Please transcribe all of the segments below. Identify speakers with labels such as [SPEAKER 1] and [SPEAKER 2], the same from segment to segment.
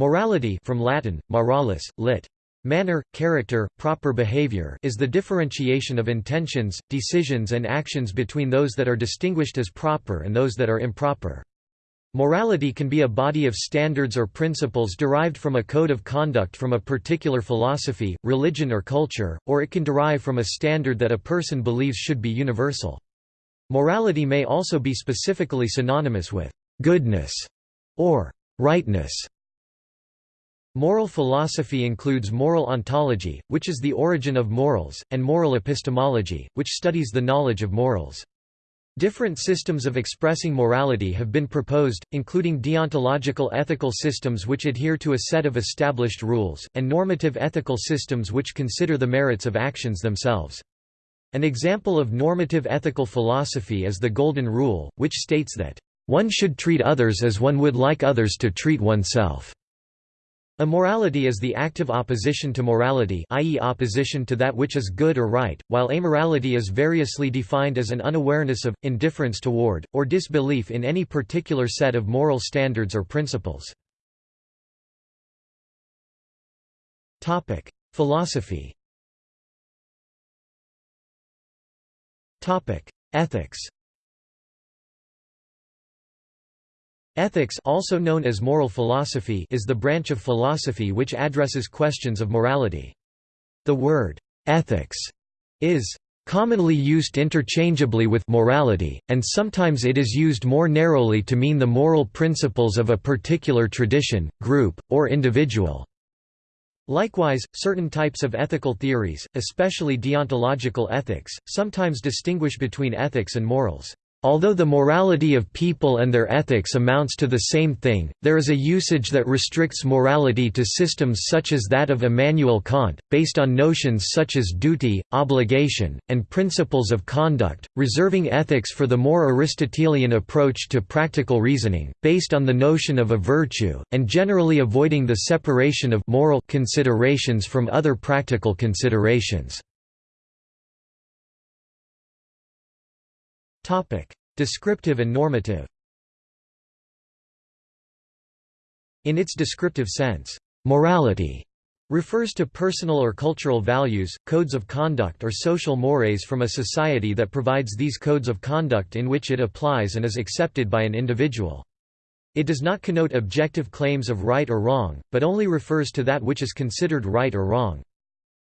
[SPEAKER 1] Morality from Latin, moralis, lit. Manner, character, proper behavior is the differentiation of intentions, decisions and actions between those that are distinguished as proper and those that are improper. Morality can be a body of standards or principles derived from a code of conduct from a particular philosophy, religion or culture, or it can derive from a standard that a person believes should be universal. Morality may also be specifically synonymous with goodness or rightness. Moral philosophy includes moral ontology, which is the origin of morals, and moral epistemology, which studies the knowledge of morals. Different systems of expressing morality have been proposed, including deontological ethical systems which adhere to a set of established rules, and normative ethical systems which consider the merits of actions themselves. An example of normative ethical philosophy is the Golden Rule, which states that, "...one should treat others as one would like others to treat oneself." Immorality is the active opposition to morality i.e. opposition to that which is good or right, while amorality is variously defined as an unawareness of, indifference toward, or disbelief in any particular set of moral standards or principles. Philosophy Ethics Ethics also known as moral philosophy is the branch of philosophy which addresses questions of morality. The word, ethics, is commonly used interchangeably with morality, and sometimes it is used more narrowly to mean the moral principles of a particular tradition, group, or individual. Likewise, certain types of ethical theories, especially deontological ethics, sometimes distinguish between ethics and morals. Although the morality of people and their ethics amounts to the same thing, there is a usage that restricts morality to systems such as that of Immanuel Kant, based on notions such as duty, obligation, and principles of conduct, reserving ethics for the more Aristotelian approach to practical reasoning, based on the notion of a virtue, and generally avoiding the separation of moral considerations from other practical considerations. Descriptive and normative. In its descriptive sense, morality refers to personal or cultural values, codes of conduct or social mores from a society that provides these codes of conduct in which it applies and is accepted by an individual. It does not connote objective claims of right or wrong, but only refers to that which is considered right or wrong.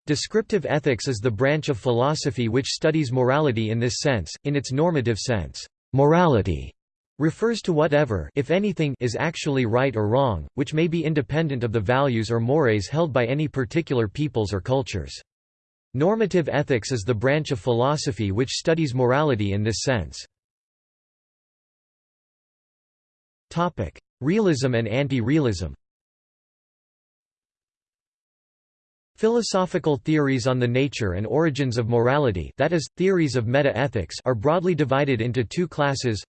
[SPEAKER 1] Descriptive ethics is the branch of philosophy which studies morality in this sense, in its normative sense. Morality refers to whatever if anything is actually right or wrong, which may be independent of the values or mores held by any particular peoples or cultures. Normative ethics is the branch of philosophy which studies morality in this sense. Realism and anti-realism Philosophical theories on the nature and origins of morality that is, theories of meta-ethics are broadly divided into two classes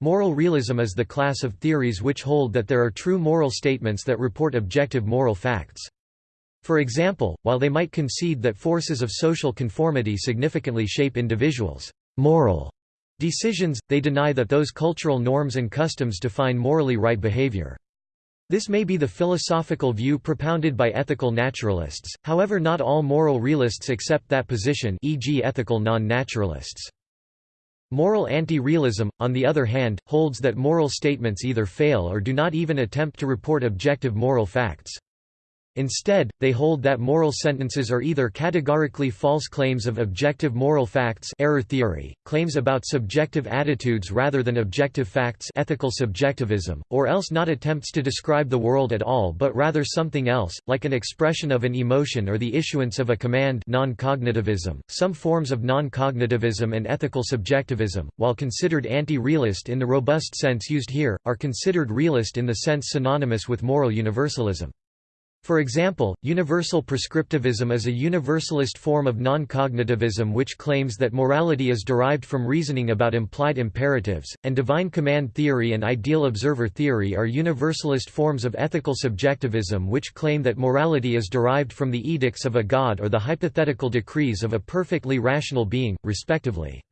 [SPEAKER 1] Moral realism is the class of theories which hold that there are true moral statements that report objective moral facts. For example, while they might concede that forces of social conformity significantly shape individuals' moral decisions, they deny that those cultural norms and customs define morally right behavior. This may be the philosophical view propounded by ethical naturalists, however not all moral realists accept that position e.g. ethical non-naturalists. Moral anti-realism, on the other hand, holds that moral statements either fail or do not even attempt to report objective moral facts. Instead, they hold that moral sentences are either categorically false claims of objective moral facts error theory, claims about subjective attitudes rather than objective facts ethical subjectivism, or else not attempts to describe the world at all but rather something else, like an expression of an emotion or the issuance of a command non-cognitivism. Some forms of non-cognitivism and ethical subjectivism, while considered anti-realist in the robust sense used here, are considered realist in the sense synonymous with moral universalism. For example, universal prescriptivism is a universalist form of non-cognitivism which claims that morality is derived from reasoning about implied imperatives, and divine command theory and ideal observer theory are universalist forms of ethical subjectivism which claim that morality is derived from the edicts of a god or the hypothetical decrees of a perfectly rational being, respectively.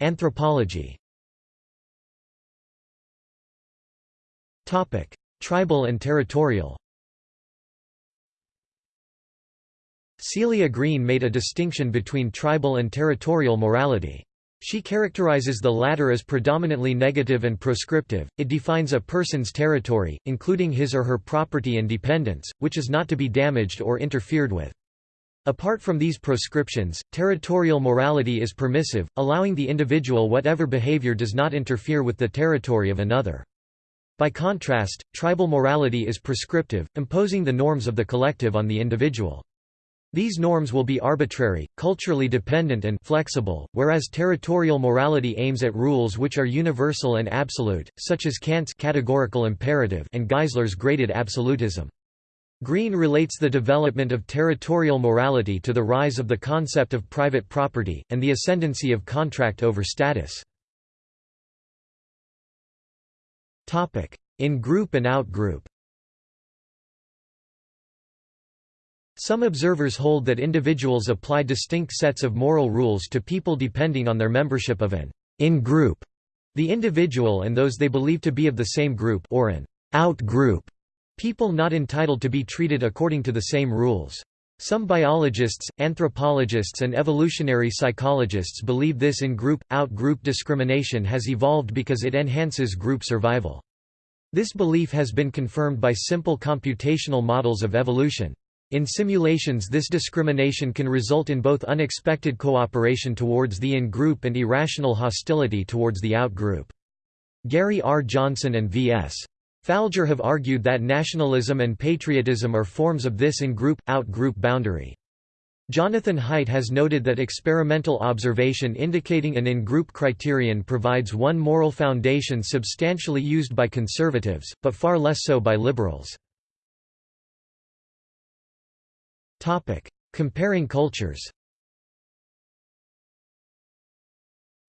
[SPEAKER 1] Anthropology Tribal and territorial Celia Green made a distinction between tribal and territorial morality. She characterizes the latter as predominantly negative and proscriptive. It defines a person's territory, including his or her property and dependents, which is not to be damaged or interfered with. Apart from these proscriptions, territorial morality is permissive, allowing the individual whatever behavior does not interfere with the territory of another. By contrast, tribal morality is prescriptive, imposing the norms of the collective on the individual. These norms will be arbitrary, culturally dependent and flexible, whereas territorial morality aims at rules which are universal and absolute, such as Kant's categorical imperative and Geisler's graded absolutism. Green relates the development of territorial morality to the rise of the concept of private property, and the ascendancy of contract over status. In-group and out-group Some observers hold that individuals apply distinct sets of moral rules to people depending on their membership of an in-group, the individual and those they believe to be of the same group or an out-group, people not entitled to be treated according to the same rules. Some biologists, anthropologists and evolutionary psychologists believe this in-group, out-group discrimination has evolved because it enhances group survival. This belief has been confirmed by simple computational models of evolution. In simulations this discrimination can result in both unexpected cooperation towards the in-group and irrational hostility towards the out-group. Gary R. Johnson and V.S. Falger have argued that nationalism and patriotism are forms of this in-group, out-group boundary. Jonathan Haidt has noted that experimental observation indicating an in-group criterion provides one moral foundation substantially used by conservatives, but far less so by liberals. Comparing cultures.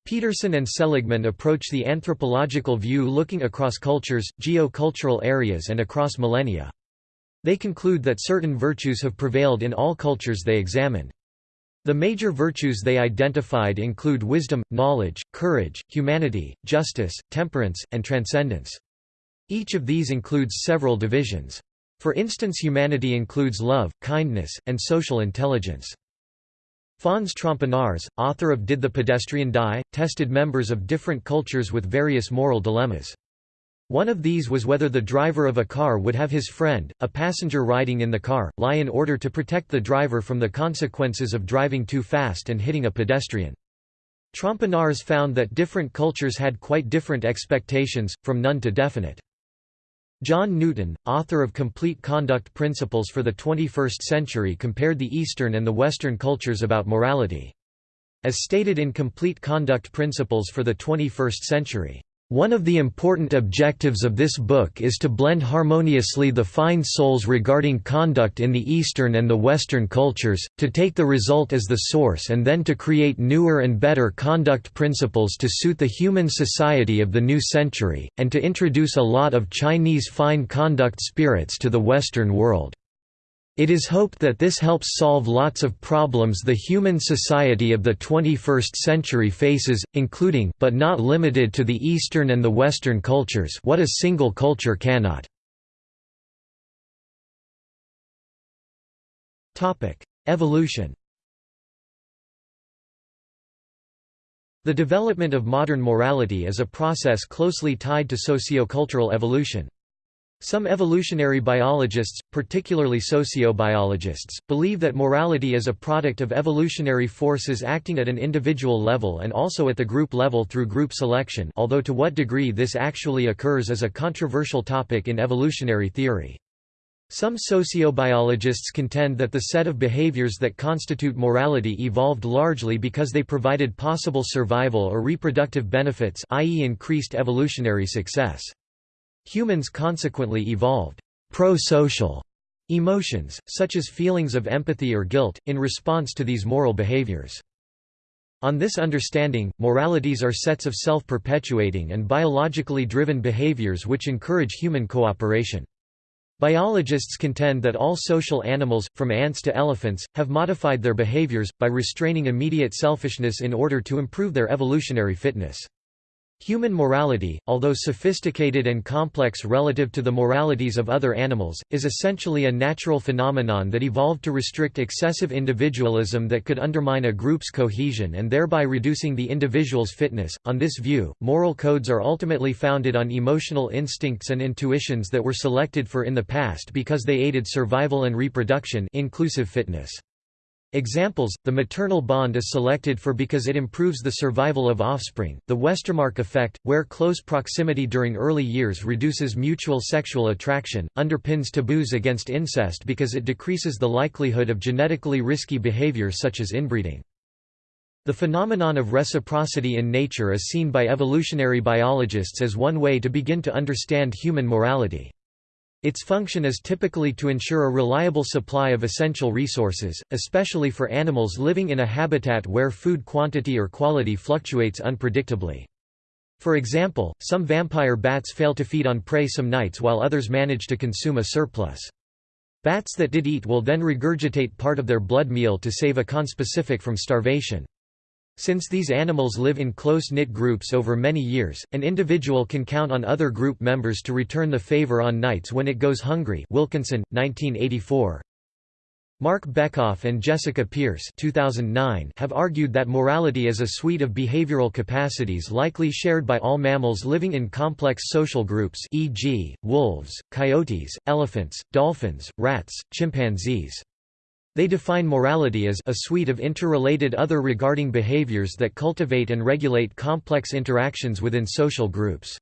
[SPEAKER 1] Peterson and Seligman approach the anthropological view looking across cultures, geo-cultural areas and across millennia. They conclude that certain virtues have prevailed in all cultures they examine. The major virtues they identified include wisdom, knowledge, courage, humanity, justice, temperance, and transcendence. Each of these includes several divisions. For instance humanity includes love, kindness, and social intelligence. Fons Trompenaars, author of Did the Pedestrian Die?, tested members of different cultures with various moral dilemmas. One of these was whether the driver of a car would have his friend, a passenger riding in the car, lie in order to protect the driver from the consequences of driving too fast and hitting a pedestrian. Trompenaars found that different cultures had quite different expectations, from none to definite. John Newton, author of Complete Conduct Principles for the 21st Century compared the Eastern and the Western cultures about morality. As stated in Complete Conduct Principles for the 21st Century, one of the important objectives of this book is to blend harmoniously the fine souls regarding conduct in the Eastern and the Western cultures, to take the result as the source and then to create newer and better conduct principles to suit the human society of the new century, and to introduce a lot of Chinese fine conduct spirits to the Western world. It is hoped that this helps solve lots of problems the human society of the 21st century faces, including but not limited to the Eastern and the Western cultures what a single culture cannot. Evolution The development of modern morality is a process closely tied to sociocultural evolution. Some evolutionary biologists, particularly sociobiologists, believe that morality is a product of evolutionary forces acting at an individual level and also at the group level through group selection although to what degree this actually occurs is a controversial topic in evolutionary theory. Some sociobiologists contend that the set of behaviors that constitute morality evolved largely because they provided possible survival or reproductive benefits i.e. increased evolutionary success. Humans consequently evolved pro-social emotions, such as feelings of empathy or guilt, in response to these moral behaviors. On this understanding, moralities are sets of self-perpetuating and biologically driven behaviors which encourage human cooperation. Biologists contend that all social animals, from ants to elephants, have modified their behaviors, by restraining immediate selfishness in order to improve their evolutionary fitness. Human morality, although sophisticated and complex relative to the moralities of other animals, is essentially a natural phenomenon that evolved to restrict excessive individualism that could undermine a group's cohesion and thereby reducing the individual's fitness. On this view, moral codes are ultimately founded on emotional instincts and intuitions that were selected for in the past because they aided survival and reproduction, inclusive fitness. Examples, the maternal bond is selected for because it improves the survival of offspring, the Westermarck effect, where close proximity during early years reduces mutual sexual attraction, underpins taboos against incest because it decreases the likelihood of genetically risky behavior such as inbreeding. The phenomenon of reciprocity in nature is seen by evolutionary biologists as one way to begin to understand human morality. Its function is typically to ensure a reliable supply of essential resources, especially for animals living in a habitat where food quantity or quality fluctuates unpredictably. For example, some vampire bats fail to feed on prey some nights while others manage to consume a surplus. Bats that did eat will then regurgitate part of their blood meal to save a conspecific from starvation. Since these animals live in close-knit groups over many years, an individual can count on other group members to return the favor on nights when it goes hungry Wilkinson, 1984. Marc Bekoff and Jessica Pierce 2009 have argued that morality is a suite of behavioral capacities likely shared by all mammals living in complex social groups e.g., wolves, coyotes, elephants, dolphins, rats, chimpanzees. They define morality as a suite of interrelated other regarding behaviors that cultivate and regulate complex interactions within social groups.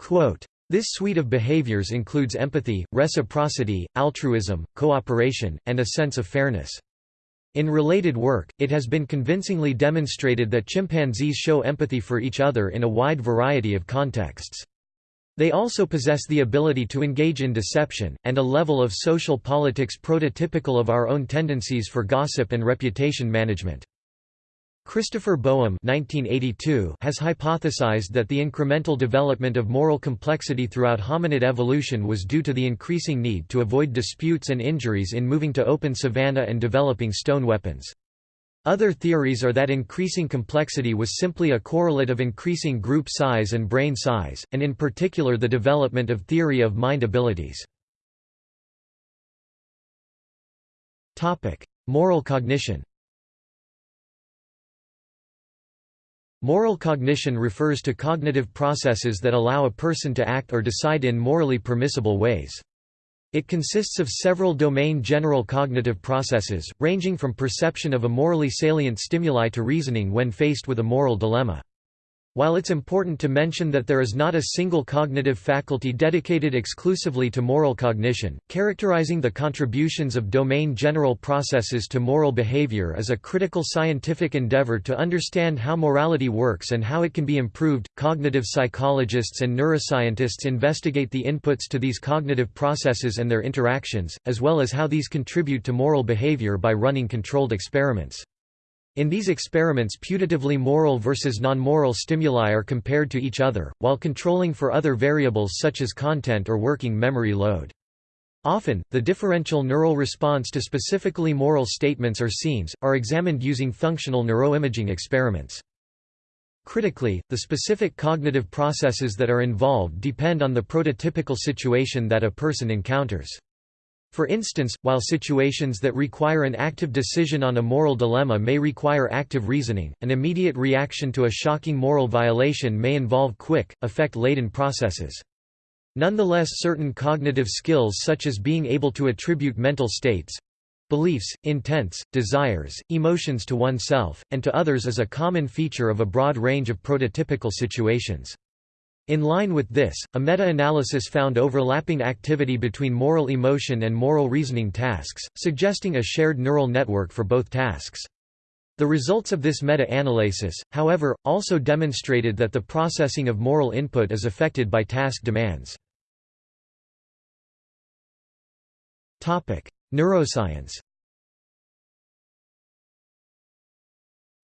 [SPEAKER 1] Quote, this suite of behaviors includes empathy, reciprocity, altruism, cooperation, and a sense of fairness. In related work, it has been convincingly demonstrated that chimpanzees show empathy for each other in a wide variety of contexts. They also possess the ability to engage in deception, and a level of social politics prototypical of our own tendencies for gossip and reputation management. Christopher Boehm has hypothesized that the incremental development of moral complexity throughout hominid evolution was due to the increasing need to avoid disputes and injuries in moving to open savanna and developing stone weapons. Other theories are that increasing complexity was simply a correlate of increasing group size and brain size, and in particular the development of theory of mind abilities. Moral cognition Moral cognition refers to cognitive processes that allow a person to act or decide in morally permissible ways. It consists of several domain general cognitive processes, ranging from perception of a morally salient stimuli to reasoning when faced with a moral dilemma. While it's important to mention that there is not a single cognitive faculty dedicated exclusively to moral cognition, characterizing the contributions of domain general processes to moral behavior is a critical scientific endeavor to understand how morality works and how it can be improved. Cognitive psychologists and neuroscientists investigate the inputs to these cognitive processes and their interactions, as well as how these contribute to moral behavior by running controlled experiments. In these experiments putatively moral versus non-moral stimuli are compared to each other, while controlling for other variables such as content or working memory load. Often, the differential neural response to specifically moral statements or scenes, are examined using functional neuroimaging experiments. Critically, the specific cognitive processes that are involved depend on the prototypical situation that a person encounters. For instance, while situations that require an active decision on a moral dilemma may require active reasoning, an immediate reaction to a shocking moral violation may involve quick, affect-laden processes. Nonetheless certain cognitive skills such as being able to attribute mental states—beliefs, intents, desires, emotions to oneself, and to others is a common feature of a broad range of prototypical situations. In line with this, a meta-analysis found overlapping activity between moral emotion and moral reasoning tasks, suggesting a shared neural network for both tasks. The results of this meta-analysis, however, also demonstrated that the processing of moral input is affected by task demands. Neuroscience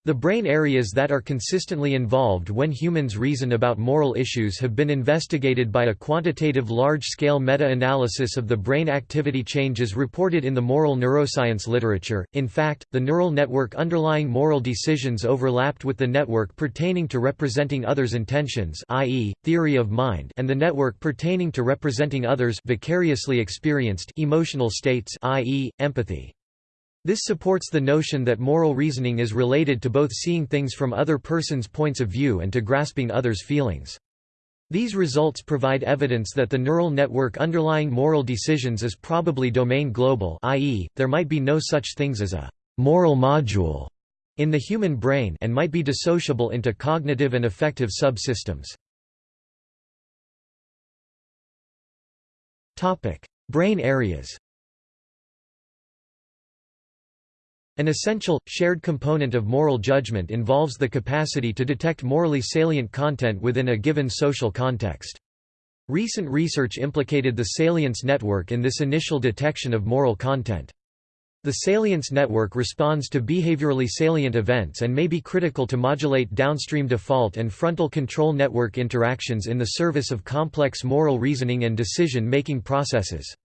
[SPEAKER 1] The brain areas that are consistently involved when humans reason about moral issues have been investigated by a quantitative large-scale meta-analysis of the brain activity changes reported in the moral neuroscience literature. In fact, the neural network underlying moral decisions overlapped with the network pertaining to representing others' intentions, i.e., theory of mind, and the network pertaining to representing others vicariously experienced emotional states, i.e., empathy. This supports the notion that moral reasoning is related to both seeing things from other persons' points of view and to grasping others' feelings. These results provide evidence that the neural network underlying moral decisions is probably domain global i.e., there might be no such things as a «moral module» in the human brain and might be dissociable into cognitive and affective subsystems. Brain areas An essential, shared component of moral judgment involves the capacity to detect morally salient content within a given social context. Recent research implicated the salience network in this initial detection of moral content. The salience network responds to behaviorally salient events and may be critical to modulate downstream default and frontal control network interactions in the service of complex moral reasoning and decision-making processes.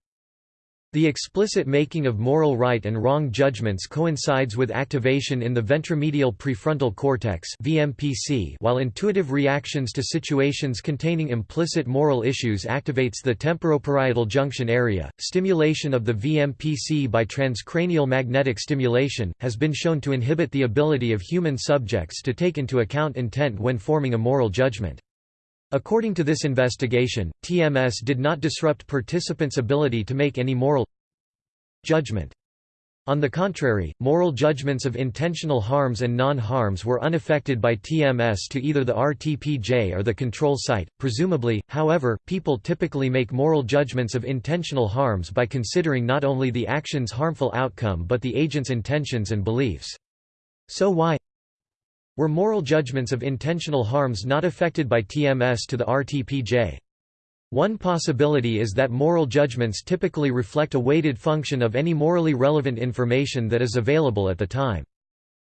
[SPEAKER 1] The explicit making of moral right and wrong judgments coincides with activation in the ventromedial prefrontal cortex (VMPC), while intuitive reactions to situations containing implicit moral issues activates the temporoparietal junction area. Stimulation of the VMPC by transcranial magnetic stimulation has been shown to inhibit the ability of human subjects to take into account intent when forming a moral judgment. According to this investigation, TMS did not disrupt participants' ability to make any moral judgment. On the contrary, moral judgments of intentional harms and non-harms were unaffected by TMS to either the RTPJ or the control site. Presumably, however, people typically make moral judgments of intentional harms by considering not only the action's harmful outcome but the agent's intentions and beliefs. So why were moral judgments of intentional harms not affected by TMS to the RTPJ? One possibility is that moral judgments typically reflect a weighted function of any morally relevant information that is available at the time.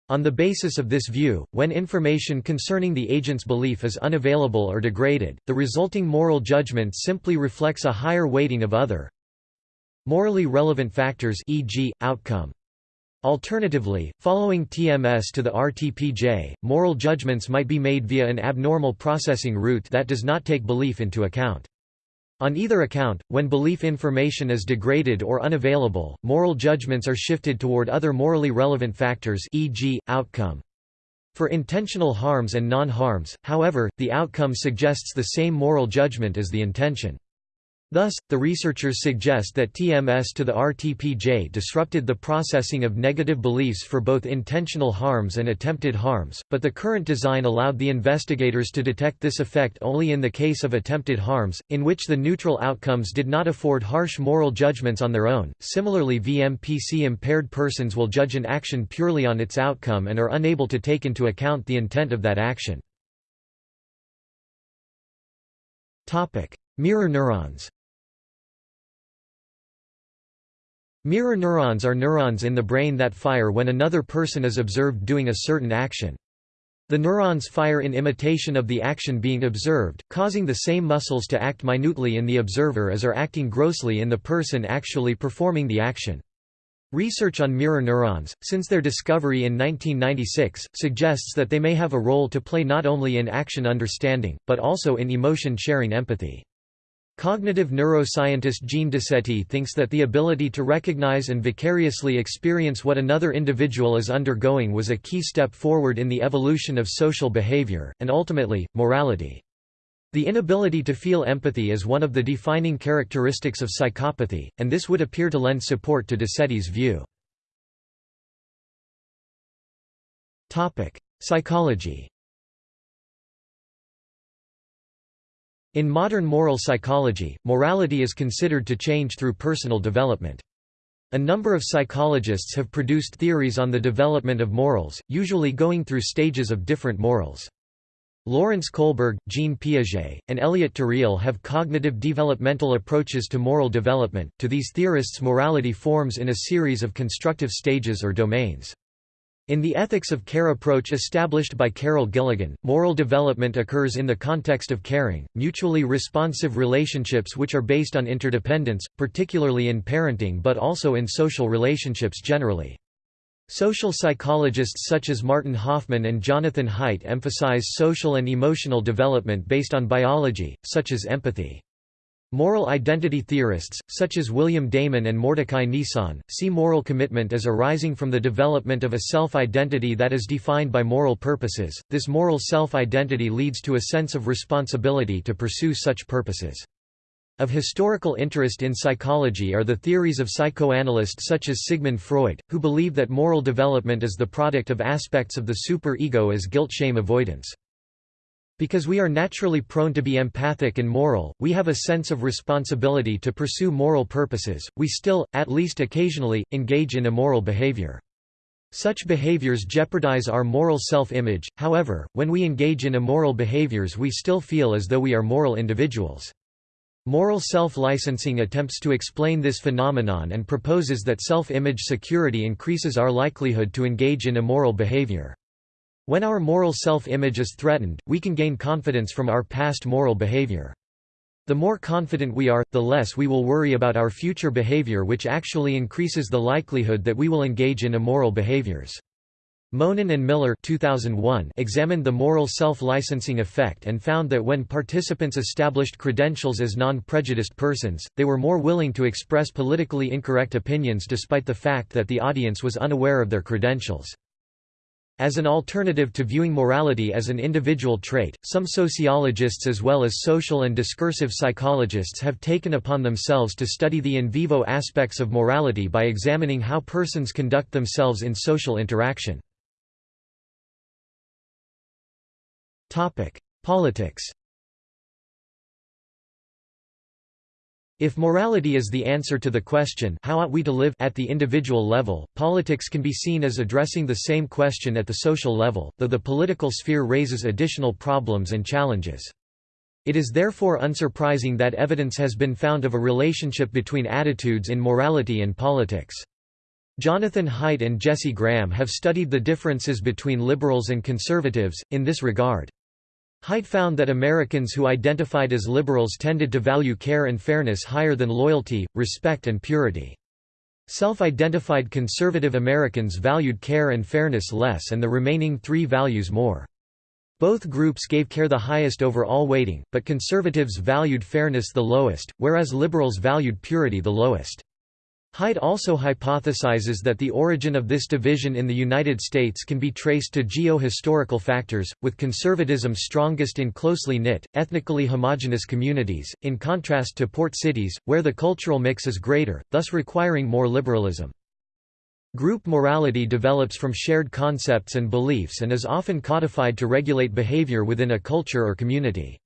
[SPEAKER 1] On the basis of this view, when information concerning the agent's belief is unavailable or degraded, the resulting moral judgment simply reflects a higher weighting of other morally relevant factors e.g., outcome. Alternatively, following TMS to the RTPJ, moral judgments might be made via an abnormal processing route that does not take belief into account. On either account, when belief information is degraded or unavailable, moral judgments are shifted toward other morally relevant factors e.g., outcome. For intentional harms and non-harms, however, the outcome suggests the same moral judgment as the intention. Thus, the researchers suggest that TMS to the RTPJ disrupted the processing of negative beliefs for both intentional harms and attempted harms, but the current design allowed the investigators to detect this effect only in the case of attempted harms, in which the neutral outcomes did not afford harsh moral judgments on their own. Similarly, VMPC impaired persons will judge an action purely on its outcome and are unable to take into account the intent of that action. Topic: Mirror neurons Mirror neurons are neurons in the brain that fire when another person is observed doing a certain action. The neurons fire in imitation of the action being observed, causing the same muscles to act minutely in the observer as are acting grossly in the person actually performing the action. Research on mirror neurons, since their discovery in 1996, suggests that they may have a role to play not only in action understanding, but also in emotion-sharing empathy. Cognitive neuroscientist Jean Decety thinks that the ability to recognize and vicariously experience what another individual is undergoing was a key step forward in the evolution of social behavior, and ultimately, morality. The inability to feel empathy is one of the defining characteristics of psychopathy, and this would appear to lend support to Decety's view. Psychology In modern moral psychology, morality is considered to change through personal development. A number of psychologists have produced theories on the development of morals, usually going through stages of different morals. Lawrence Kohlberg, Jean Piaget, and Elliot Turiel have cognitive developmental approaches to moral development. To these theorists, morality forms in a series of constructive stages or domains. In the ethics of care approach established by Carol Gilligan, moral development occurs in the context of caring, mutually responsive relationships which are based on interdependence, particularly in parenting but also in social relationships generally. Social psychologists such as Martin Hoffman and Jonathan Haidt emphasize social and emotional development based on biology, such as empathy. Moral identity theorists, such as William Damon and Mordecai Nisan, see moral commitment as arising from the development of a self-identity that is defined by moral purposes. This moral self-identity leads to a sense of responsibility to pursue such purposes. Of historical interest in psychology are the theories of psychoanalysts such as Sigmund Freud, who believe that moral development is the product of aspects of the superego as guilt-shame avoidance. Because we are naturally prone to be empathic and moral, we have a sense of responsibility to pursue moral purposes, we still, at least occasionally, engage in immoral behavior. Such behaviors jeopardize our moral self-image, however, when we engage in immoral behaviors we still feel as though we are moral individuals. Moral self-licensing attempts to explain this phenomenon and proposes that self-image security increases our likelihood to engage in immoral behavior. When our moral self-image is threatened, we can gain confidence from our past moral behavior. The more confident we are, the less we will worry about our future behavior which actually increases the likelihood that we will engage in immoral behaviors. Monin and Miller 2001 examined the moral self-licensing effect and found that when participants established credentials as non-prejudiced persons, they were more willing to express politically incorrect opinions despite the fact that the audience was unaware of their credentials. As an alternative to viewing morality as an individual trait, some sociologists as well as social and discursive psychologists have taken upon themselves to study the in vivo aspects of morality by examining how persons conduct themselves in social interaction. Politics If morality is the answer to the question how ought we to live at the individual level, politics can be seen as addressing the same question at the social level, though the political sphere raises additional problems and challenges. It is therefore unsurprising that evidence has been found of a relationship between attitudes in morality and politics. Jonathan Haidt and Jesse Graham have studied the differences between liberals and conservatives, in this regard. Haidt found that Americans who identified as liberals tended to value care and fairness higher than loyalty, respect and purity. Self-identified conservative Americans valued care and fairness less and the remaining three values more. Both groups gave care the highest overall weighting, but conservatives valued fairness the lowest, whereas liberals valued purity the lowest. Haidt also hypothesizes that the origin of this division in the United States can be traced to geo-historical factors, with conservatism strongest in closely knit, ethnically homogeneous communities, in contrast to port cities, where the cultural mix is greater, thus requiring more liberalism. Group morality develops from shared concepts and beliefs and is often codified to regulate behavior within a culture or community.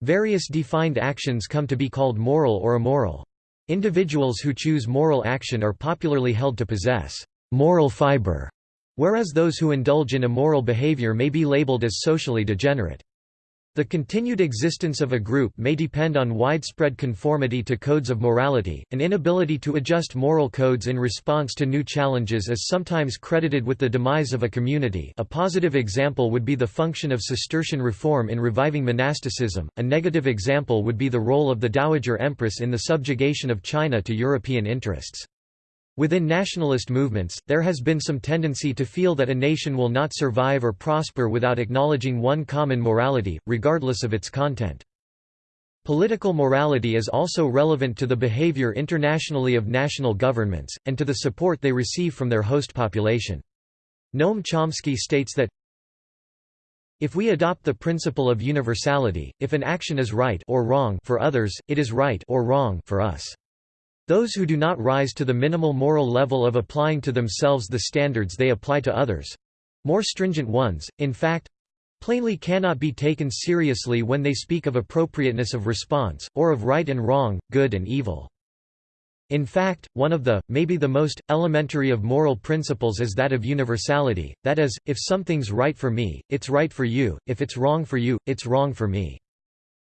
[SPEAKER 1] Various defined actions come to be called moral or immoral. Individuals who choose moral action are popularly held to possess moral fiber, whereas those who indulge in immoral behavior may be labeled as socially degenerate. The continued existence of a group may depend on widespread conformity to codes of morality. An inability to adjust moral codes in response to new challenges is sometimes credited with the demise of a community. A positive example would be the function of Cistercian reform in reviving monasticism. A negative example would be the role of the Dowager Empress in the subjugation of China to European interests. Within nationalist movements, there has been some tendency to feel that a nation will not survive or prosper without acknowledging one common morality, regardless of its content. Political morality is also relevant to the behavior internationally of national governments, and to the support they receive from their host population. Noam Chomsky states that if we adopt the principle of universality, if an action is right or wrong for others, it is right or wrong for us. Those who do not rise to the minimal moral level of applying to themselves the standards they apply to others—more stringent ones, in fact—plainly cannot be taken seriously when they speak of appropriateness of response, or of right and wrong, good and evil. In fact, one of the, maybe the most, elementary of moral principles is that of universality, that is, if something's right for me, it's right for you, if it's wrong for you, it's wrong for me.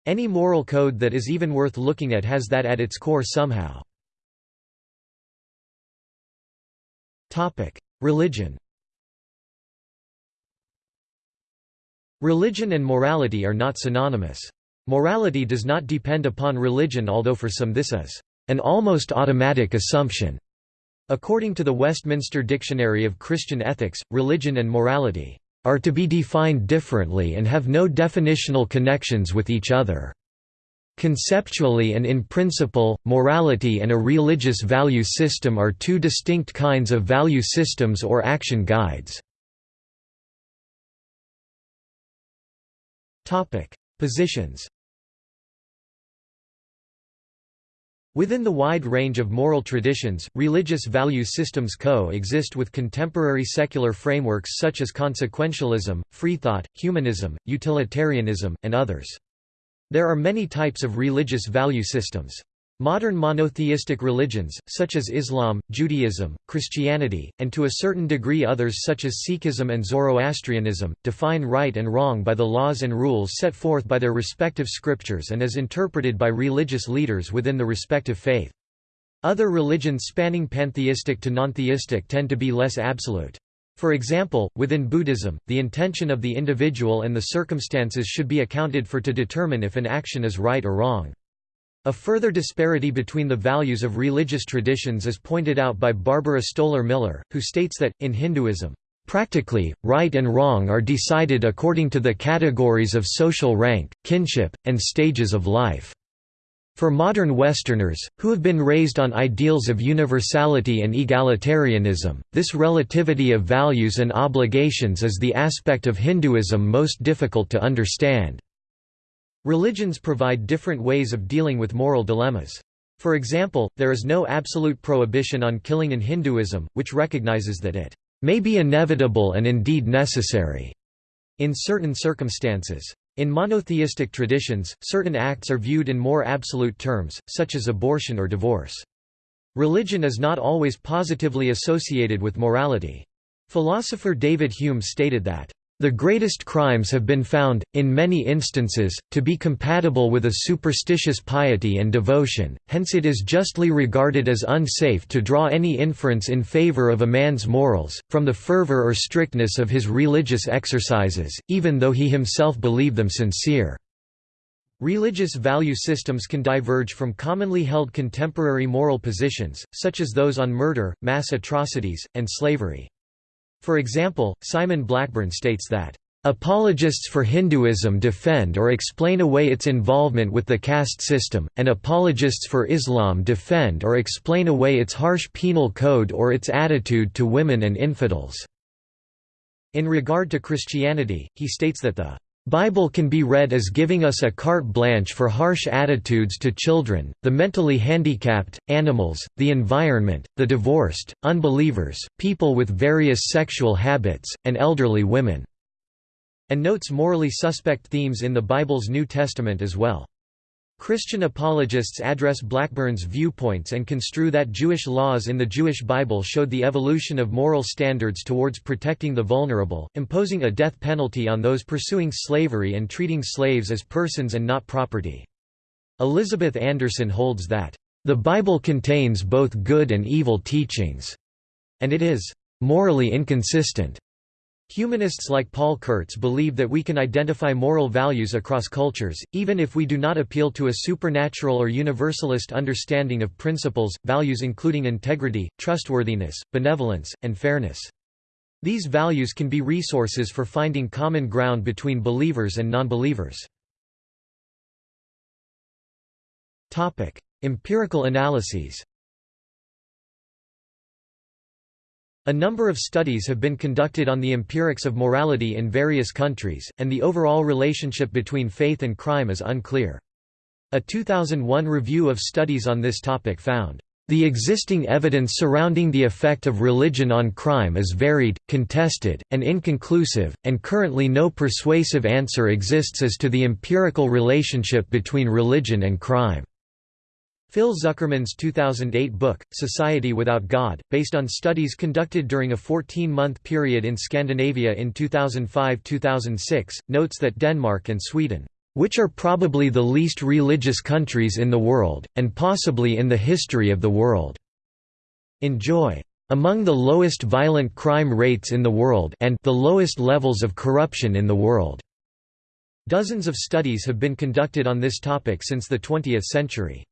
[SPEAKER 1] Any moral code that is even worth looking at has that at its core somehow. Religion Religion and morality are not synonymous. Morality does not depend upon religion although for some this is an almost automatic assumption. According to the Westminster Dictionary of Christian Ethics, religion and morality are to be defined differently and have no definitional connections with each other. Conceptually and in principle, morality and a religious value system are two distinct kinds of value systems or action guides. Positions Within the wide range of moral traditions, religious value systems co-exist with contemporary secular frameworks such as consequentialism, freethought, humanism, utilitarianism, and others. There are many types of religious value systems. Modern monotheistic religions, such as Islam, Judaism, Christianity, and to a certain degree others such as Sikhism and Zoroastrianism, define right and wrong by the laws and rules set forth by their respective scriptures and as interpreted by religious leaders within the respective faith. Other religions spanning pantheistic to nontheistic tend to be less absolute. For example, within Buddhism, the intention of the individual and the circumstances should be accounted for to determine if an action is right or wrong. A further disparity between the values of religious traditions is pointed out by Barbara Stoler Miller, who states that, in Hinduism, Practically, right and wrong are decided according to the categories of social rank, kinship, and stages of life. For modern Westerners, who have been raised on ideals of universality and egalitarianism, this relativity of values and obligations is the aspect of Hinduism most difficult to understand. Religions provide different ways of dealing with moral dilemmas. For example, there is no absolute prohibition on killing in Hinduism, which recognizes that it may be inevitable and indeed necessary in certain circumstances. In monotheistic traditions, certain acts are viewed in more absolute terms, such as abortion or divorce. Religion is not always positively associated with morality. Philosopher David Hume stated that, the greatest crimes have been found, in many instances, to be compatible with a superstitious piety and devotion, hence it is justly regarded as unsafe to draw any inference in favor of a man's morals, from the fervor or strictness of his religious exercises, even though he himself believe them sincere. Religious value systems can diverge from commonly held contemporary moral positions, such as those on murder, mass atrocities, and slavery. For example, Simon Blackburn states that, Apologists for Hinduism defend or explain away its involvement with the caste system, and apologists for Islam defend or explain away its harsh penal code or its attitude to women and infidels. In regard to Christianity, he states that the Bible can be read as giving us a carte blanche for harsh attitudes to children, the mentally handicapped, animals, the environment, the divorced, unbelievers, people with various sexual habits, and elderly women." and notes morally suspect themes in the Bible's New Testament as well. Christian apologists address Blackburn's viewpoints and construe that Jewish laws in the Jewish Bible showed the evolution of moral standards towards protecting the vulnerable, imposing a death penalty on those pursuing slavery and treating slaves as persons and not property. Elizabeth Anderson holds that, "...the Bible contains both good and evil teachings," and it is "...morally inconsistent." Humanists like Paul Kurtz believe that we can identify moral values across cultures, even if we do not appeal to a supernatural or universalist understanding of principles, values including integrity, trustworthiness, benevolence, and fairness. These values can be resources for finding common ground between believers and nonbelievers. Empirical analyses A number of studies have been conducted on the empirics of morality in various countries, and the overall relationship between faith and crime is unclear. A 2001 review of studies on this topic found, "...the existing evidence surrounding the effect of religion on crime is varied, contested, and inconclusive, and currently no persuasive answer exists as to the empirical relationship between religion and crime." Phil Zuckerman's 2008 book, Society Without God, based on studies conducted during a 14-month period in Scandinavia in 2005–2006, notes that Denmark and Sweden, "...which are probably the least religious countries in the world, and possibly in the history of the world," enjoy among the lowest violent crime rates in the world and the lowest levels of corruption in the world. Dozens of studies have been conducted on this topic since the 20th century.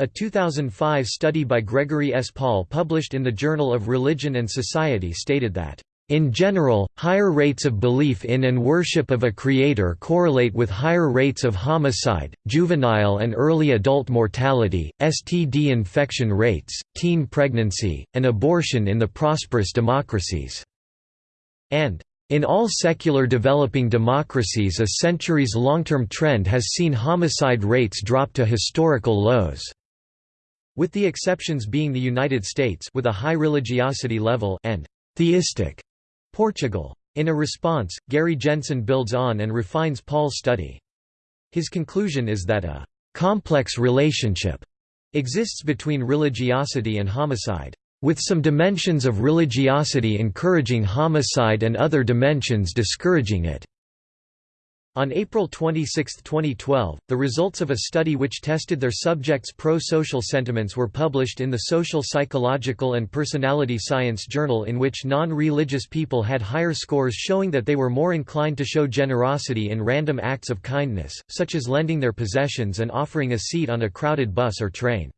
[SPEAKER 1] A 2005 study by Gregory S. Paul published in the Journal of Religion and Society stated that in general, higher rates of belief in and worship of a creator correlate with higher rates of homicide, juvenile and early adult mortality, STD infection rates, teen pregnancy, and abortion in the prosperous democracies. And in all secular developing democracies a centuries long-term trend has seen homicide rates drop to historical lows. With the exceptions being the United States with a high religiosity level and theistic Portugal. In a response, Gary Jensen builds on and refines Paul's study. His conclusion is that a «complex relationship» exists between religiosity and homicide, with some dimensions of religiosity encouraging homicide and other dimensions discouraging it. On April 26, 2012, the results of a study which tested their subjects' pro-social sentiments were published in the Social Psychological and Personality Science journal in which non-religious people had higher scores showing that they were more inclined to show generosity in random acts of kindness, such as lending their possessions and offering a seat on a crowded bus or train.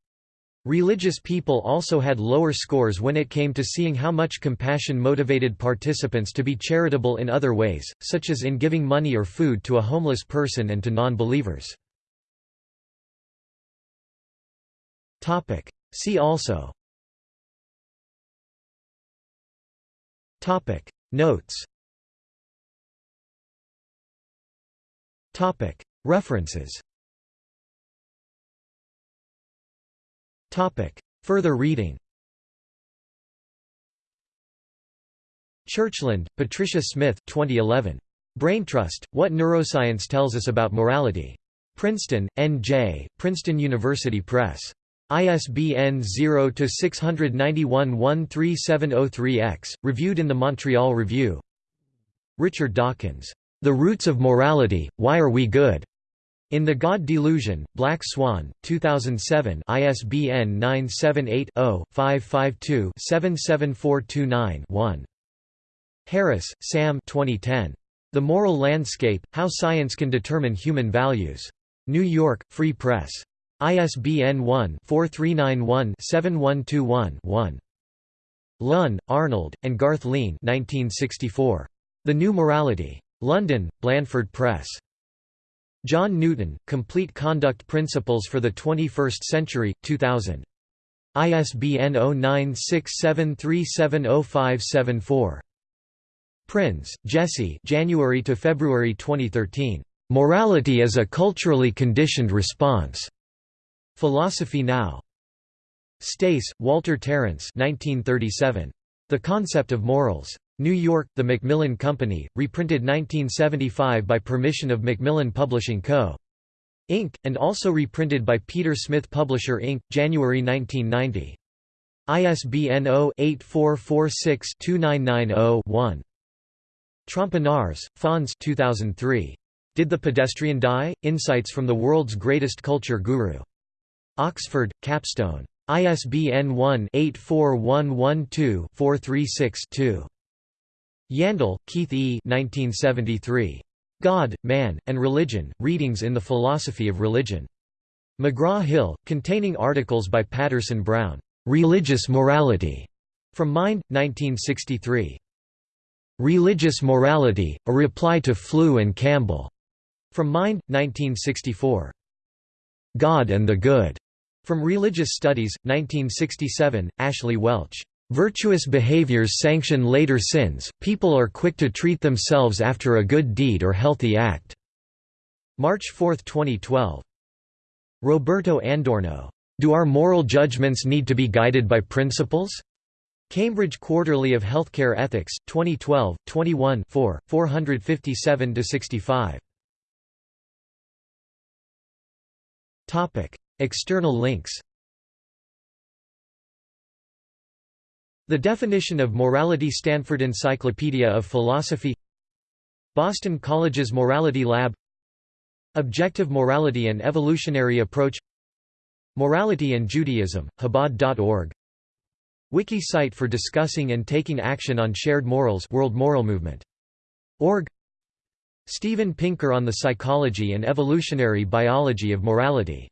[SPEAKER 1] Religious people also had lower scores when it came to seeing how much compassion motivated participants to be charitable in other ways, such as in giving money or food to a homeless person and to non-believers. See also. Notes. References Further reading Churchland, Patricia Smith 2011. Brain Trust, What Neuroscience Tells Us About Morality. Princeton, N.J., Princeton University Press. ISBN 0-691-13703-X, reviewed in the Montreal Review Richard Dawkins, "'The Roots of Morality, Why Are We Good?' In the God Delusion, Black Swan, 2007 ISBN 978-0-552-77429-1. Harris, Sam 2010. The Moral Landscape, How Science Can Determine Human Values. New York, Free Press. ISBN 1-4391-7121-1. Lunn, Arnold, and Garth Lean 1964. The New Morality. London, Blandford Press. John Newton, Complete Conduct Principles for the 21st Century, 2000. ISBN 0967370574. Prinz, Jesse January to February 2013. Morality is a culturally conditioned response. Philosophy Now. Stace, Walter Terence 1937. The Concept of Morals. New York, The Macmillan Company, reprinted 1975 by permission of Macmillan Publishing Co. Inc., and also reprinted by Peter Smith Publisher Inc., January 1990. ISBN 0-8446-2990-1. Trompenaars, Fons 2003. Did the Pedestrian Die? Insights from the World's Greatest Culture Guru. Oxford, Capstone. ISBN 1-84112-436-2. Yandell, Keith E. 1973. God, Man, and Religion, Readings in the Philosophy of Religion. McGraw-Hill, containing articles by Patterson Brown. Religious Morality. From Mind, 1963. Religious Morality, A Reply to Flew and Campbell. From Mind, 1964. God and the Good. From Religious Studies, 1967, Ashley Welch. Virtuous behaviors sanction later sins, people are quick to treat themselves after a good deed or healthy act." March 4, 2012. Roberto Andorno. Do our moral judgments need to be guided by principles? Cambridge Quarterly of Healthcare Ethics, 2012, 21 4, 457–65. External links The definition of morality Stanford Encyclopedia of Philosophy Boston College's Morality Lab Objective Morality and Evolutionary Approach Morality and Judaism, Chabad.org Wiki site for discussing and taking action on shared morals World Moral Movement. Org Steven Pinker on the psychology and evolutionary biology of morality.